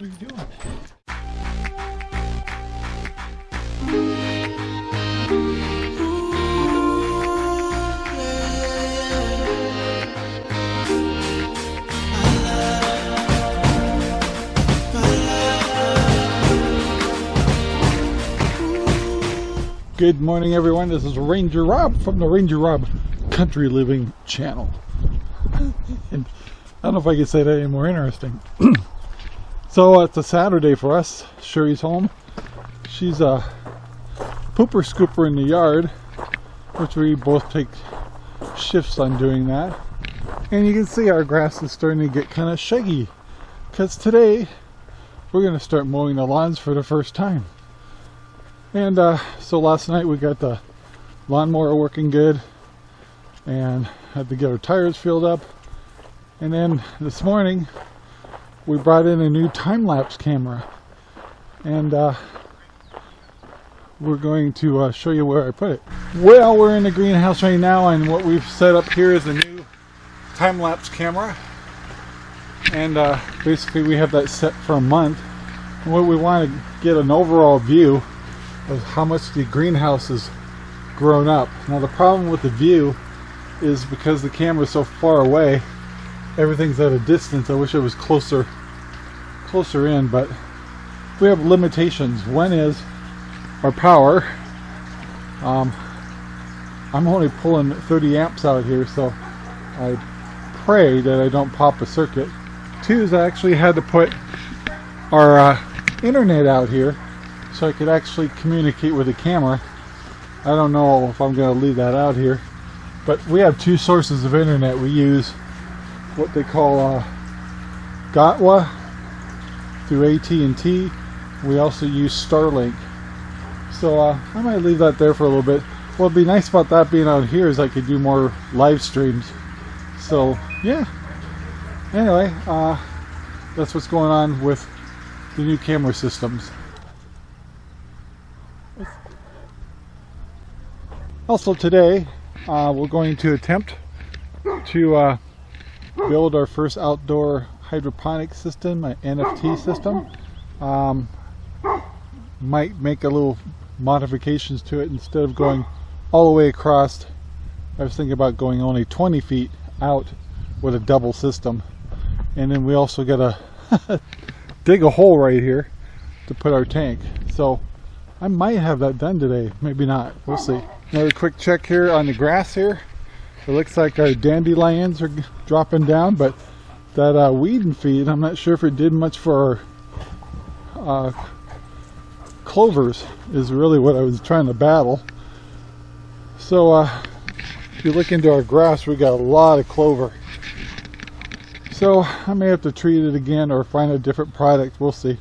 Are you doing? Good morning, everyone. This is Ranger Rob from the Ranger Rob Country Living channel. and I don't know if I can say that any more interesting. so uh, it's a Saturday for us. Sherry's home. She's a pooper scooper in the yard, which we both take shifts on doing that. And you can see our grass is starting to get kind of shaggy because today we're going to start mowing the lawns for the first time. And uh, so last night we got the lawnmower working good and had to get our tires filled up. And then this morning we brought in a new time-lapse camera and uh, we're going to uh, show you where I put it. Well, we're in the greenhouse right now and what we've set up here is a new time-lapse camera. And uh, basically we have that set for a month. And what we want to get an overall view of how much the greenhouse has grown up. Now the problem with the view is because the camera is so far away, everything's at a distance. I wish it was closer closer in, but we have limitations. One is our power. Um, I'm only pulling 30 amps out here, so I pray that I don't pop a circuit. Two is I actually had to put our uh, internet out here so I could actually communicate with the camera. I don't know if I'm going to leave that out here, but we have two sources of internet. We use what they call uh, Gotwa through AT&T. We also use Starlink. So uh, I might leave that there for a little bit. What'd be nice about that being out here is I could do more live streams. So yeah. Anyway, uh, that's what's going on with the new camera systems. Also today, uh, we're going to attempt to uh, build our first outdoor hydroponic system, an NFT system. Um, might make a little modifications to it instead of going all the way across. I was thinking about going only 20 feet out with a double system. And then we also got to dig a hole right here to put our tank. So I might have that done today, maybe not, we'll see. Another quick check here on the grass here. It looks like our dandelions are dropping down, but that uh, weed and feed, I'm not sure if it did much for our uh, clovers is really what I was trying to battle. So uh, if you look into our grass, we got a lot of clover. So I may have to treat it again or find a different product. We'll see.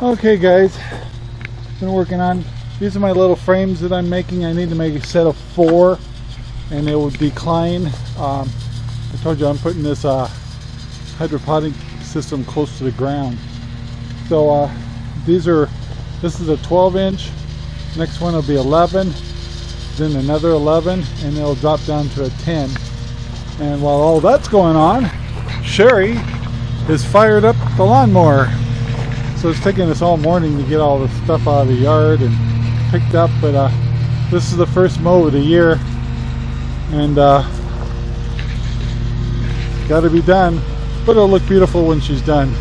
Okay guys, been working on, these are my little frames that I'm making. I need to make a set of four and it will decline. Um, I told you I'm putting this uh, hydroponic system close to the ground. So uh, these are, this is a 12 inch, next one will be 11, then another 11, and it'll drop down to a 10. And while all that's going on, Sherry is fired up the lawnmower. So it's taking us all morning to get all the stuff out of the yard and picked up, but uh, this is the first mow of the year and uh, got to be done, but it'll look beautiful when she's done.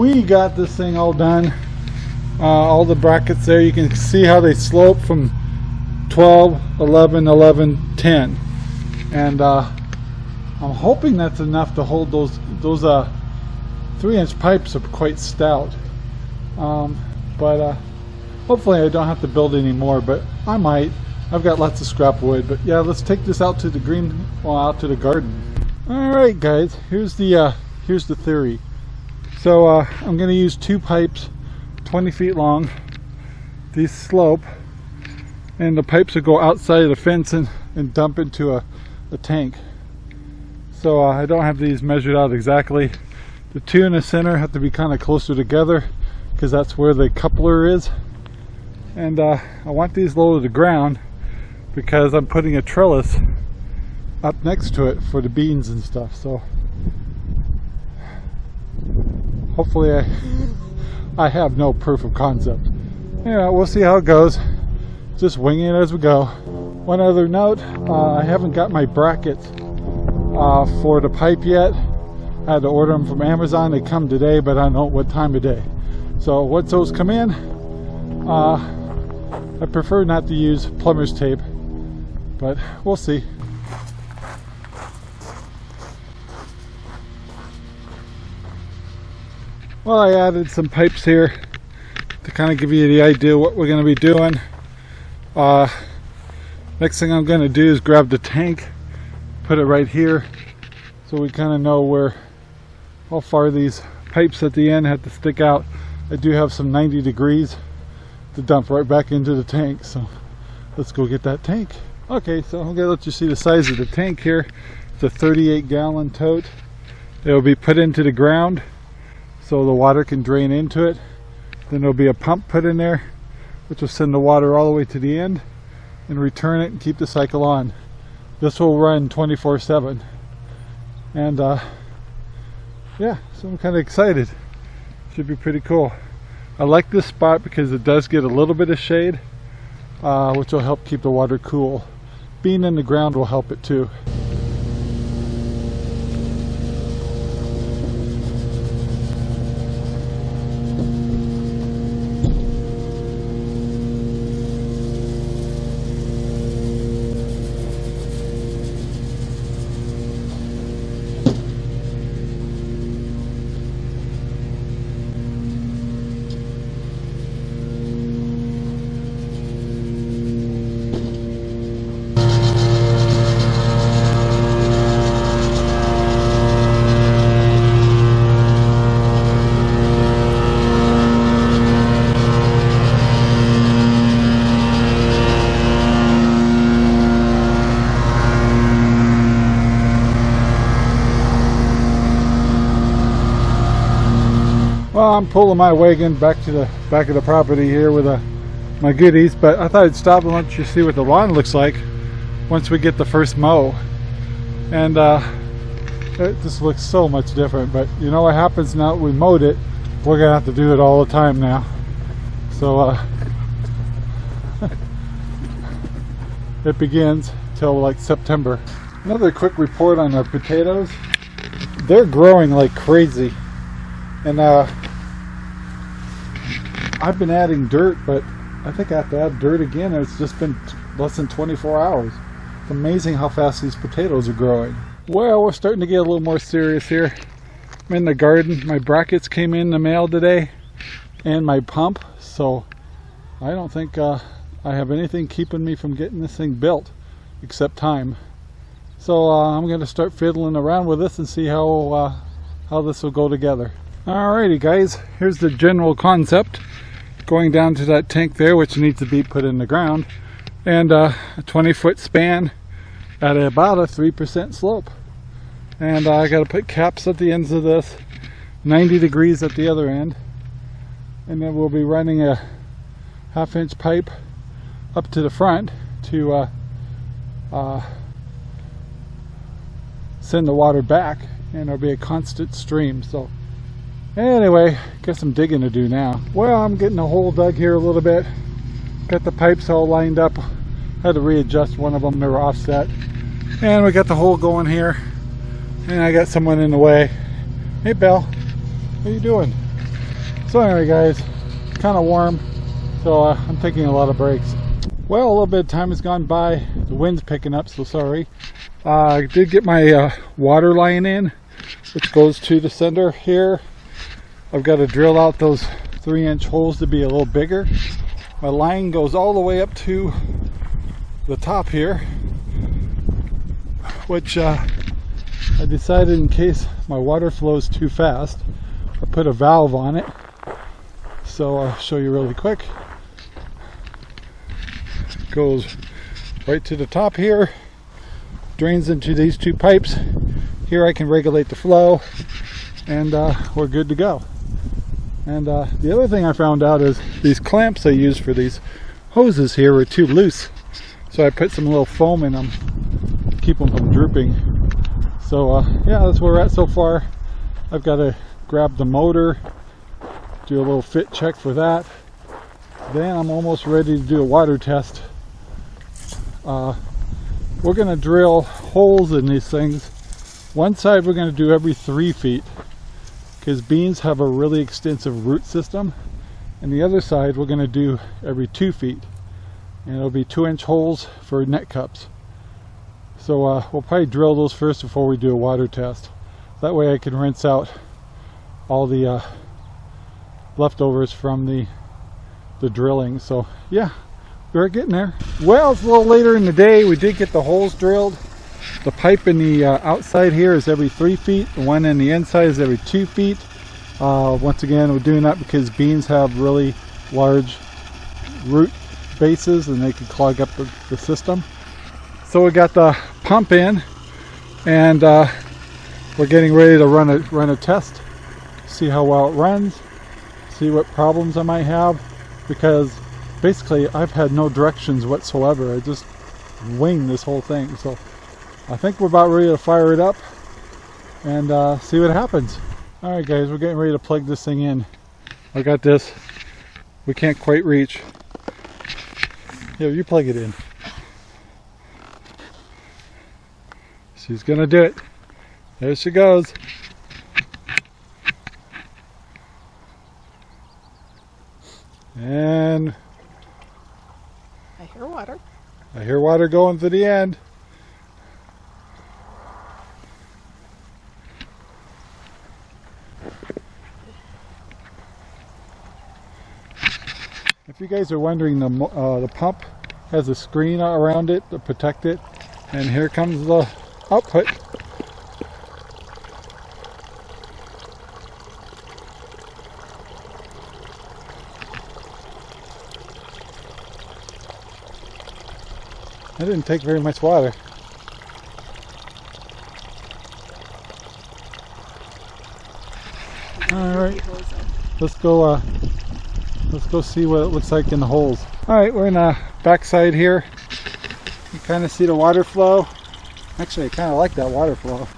We got this thing all done uh, all the brackets there you can see how they slope from 12 11 11 10 and uh, I'm hoping that's enough to hold those those uh, three inch pipes are quite stout. Um, but uh, hopefully I don't have to build any more, but I might. I've got lots of scrap wood, but yeah, let's take this out to the green, well, out to the garden. All right, guys, here's the, uh, here's the theory. So uh, I'm gonna use two pipes, 20 feet long, these slope, and the pipes will go outside of the fence and, and dump into a, a tank. So uh, I don't have these measured out exactly. The two in the center have to be kind of closer together because that's where the coupler is. And uh, I want these low to the ground because I'm putting a trellis up next to it for the beans and stuff so hopefully I I have no proof of concept. Yeah we'll see how it goes. Just winging it as we go. One other note uh, I haven't got my brackets uh, for the pipe yet. I had to order them from Amazon. They come today but I don't know what time of day. So once those come in uh, I prefer not to use plumber's tape but we'll see. Well, I added some pipes here to kind of give you the idea what we're going to be doing. Uh, next thing I'm going to do is grab the tank, put it right here, so we kind of know where, how far these pipes at the end have to stick out. I do have some 90 degrees to dump right back into the tank, so let's go get that tank. Okay, so I'm gonna let you see the size of the tank here. It's a 38 gallon tote. It will be put into the ground so the water can drain into it. Then there'll be a pump put in there which will send the water all the way to the end and return it and keep the cycle on. This will run 24 7. And uh, yeah, so I'm kind of excited. Should be pretty cool. I like this spot because it does get a little bit of shade, uh, which will help keep the water cool being in the ground will help it too. Well, I'm pulling my wagon back to the back of the property here with uh, my goodies, but I thought I'd stop and let you see what the lawn looks like once we get the first mow. And uh, it just looks so much different, but you know what happens now we mowed it, we're gonna have to do it all the time now. So uh, it begins till like September. Another quick report on our potatoes. They're growing like crazy. And uh, I've been adding dirt, but I think I have to add dirt again. It's just been less than 24 hours. It's amazing how fast these potatoes are growing. Well, we're starting to get a little more serious here. I'm in the garden. My brackets came in the mail today and my pump. So I don't think uh, I have anything keeping me from getting this thing built except time. So uh, I'm going to start fiddling around with this and see how, uh, how this will go together. Alrighty guys, here's the general concept going down to that tank there which needs to be put in the ground and uh, a 20 foot span at about a 3% slope. And uh, I got to put caps at the ends of this 90 degrees at the other end and then we'll be running a half inch pipe up to the front to uh, uh send the water back and there'll be a constant stream so Anyway, got some digging to do now. Well, I'm getting a hole dug here a little bit. Got the pipes all lined up. Had to readjust one of them, they were offset. And we got the hole going here. And I got someone in the way. Hey, Belle, what are you doing? So anyway, guys, kind of warm. So uh, I'm taking a lot of breaks. Well, a little bit of time has gone by. The wind's picking up, so sorry. Uh, I did get my uh, water line in, which goes to the sender here I've got to drill out those three inch holes to be a little bigger. My line goes all the way up to the top here, which uh, I decided in case my water flows too fast, I put a valve on it. So I'll show you really quick. Goes right to the top here, drains into these two pipes. Here I can regulate the flow and uh, we're good to go. And uh, the other thing I found out is these clamps I use for these hoses here were too loose. So I put some little foam in them, to keep them from drooping. So uh, yeah, that's where we're at so far. I've got to grab the motor, do a little fit check for that. Then I'm almost ready to do a water test. Uh, we're going to drill holes in these things. One side we're going to do every three feet because beans have a really extensive root system and the other side we're going to do every two feet and it'll be two inch holes for net cups. So uh, we'll probably drill those first before we do a water test. That way I can rinse out all the uh, leftovers from the the drilling. So yeah we're getting there. Well it's a little later in the day. We did get the holes drilled the pipe in the uh, outside here is every three feet. The one in the inside is every two feet. Uh, once again, we're doing that because beans have really large root bases and they can clog up the, the system. So we got the pump in and uh, we're getting ready to run a, run a test. See how well it runs, see what problems I might have because basically I've had no directions whatsoever. I just wing this whole thing. So I think we're about ready to fire it up and uh, see what happens. All right, guys, we're getting ready to plug this thing in. I got this. We can't quite reach. Yeah, you plug it in. She's gonna do it. There she goes. And I hear water. I hear water going to the end. If you guys are wondering, the, uh, the pump has a screen around it to protect it. And here comes the output. That didn't take very much water. Alright, let's go uh, let's go see what it looks like in the holes. Alright, we're in the backside here. You kind of see the water flow. Actually, I kind of like that water flow.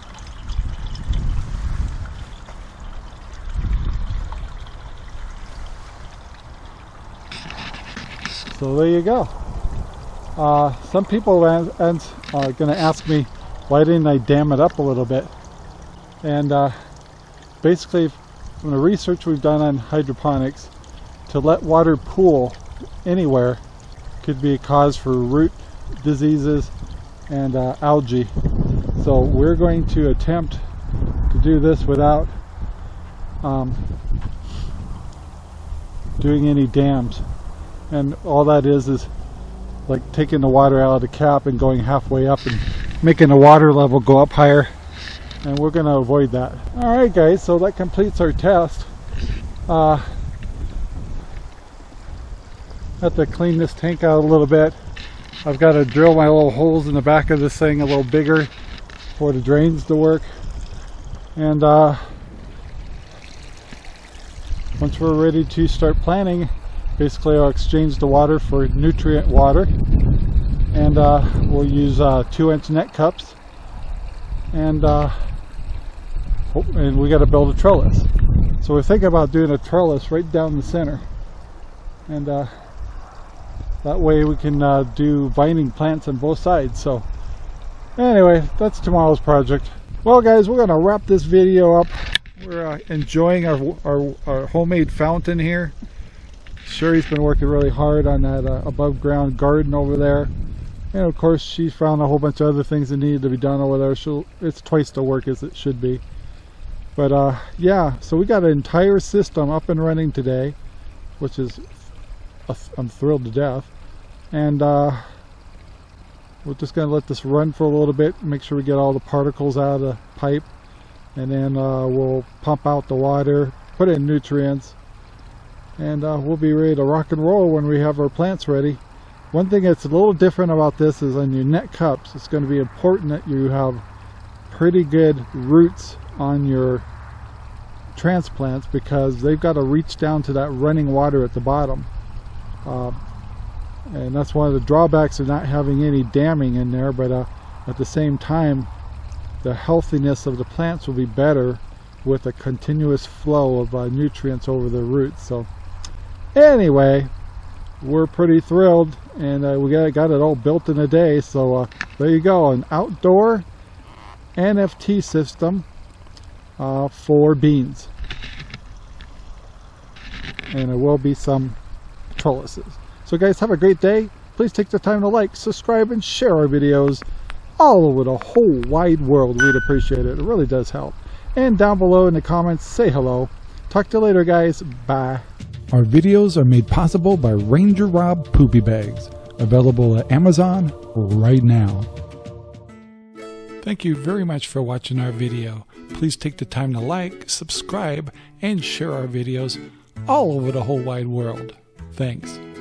So there you go. Uh, some people are going to ask me why didn't I dam it up a little bit. And uh, basically from the research we've done on hydroponics, to let water pool anywhere could be a cause for root diseases and uh, algae. So we're going to attempt to do this without um, doing any dams. And all that is is like taking the water out of the cap and going halfway up and making the water level go up higher and we're going to avoid that. Alright guys, so that completes our test. Uh, have to clean this tank out a little bit. I've got to drill my little holes in the back of this thing a little bigger for the drains to work. And uh, once we're ready to start planting, basically I'll exchange the water for nutrient water. And uh, we'll use uh, two inch net cups. And uh, and we got to build a trellis. So we're thinking about doing a trellis right down the center. And uh, that way we can uh, do vining plants on both sides. So anyway, that's tomorrow's project. Well guys, we're to wrap this video up. We're uh, enjoying our, our, our, homemade fountain here. Sherry's been working really hard on that uh, above ground garden over there. And of course she found a whole bunch of other things that needed to be done over there. So it's twice the work as it should be. But uh, yeah, so we got an entire system up and running today, which is I'm thrilled to death. And uh, we're just going to let this run for a little bit, make sure we get all the particles out of the pipe, and then uh, we'll pump out the water, put in nutrients, and uh, we'll be ready to rock and roll when we have our plants ready. One thing that's a little different about this is on your net cups, it's going to be important that you have pretty good roots on your transplants because they've got to reach down to that running water at the bottom. Uh, and that's one of the drawbacks of not having any damming in there, but uh, at the same time, the healthiness of the plants will be better with a continuous flow of uh, nutrients over the roots. So anyway, we're pretty thrilled and uh, we got, got it all built in a day. So uh, there you go, an outdoor NFT system uh, for beans. And there will be some trellises. So guys, have a great day. Please take the time to like, subscribe, and share our videos all over the whole wide world. We'd appreciate it. It really does help. And down below in the comments, say hello. Talk to you later, guys. Bye. Our videos are made possible by Ranger Rob Poopy Bags, available at Amazon right now. Thank you very much for watching our video. Please take the time to like, subscribe, and share our videos all over the whole wide world. Thanks.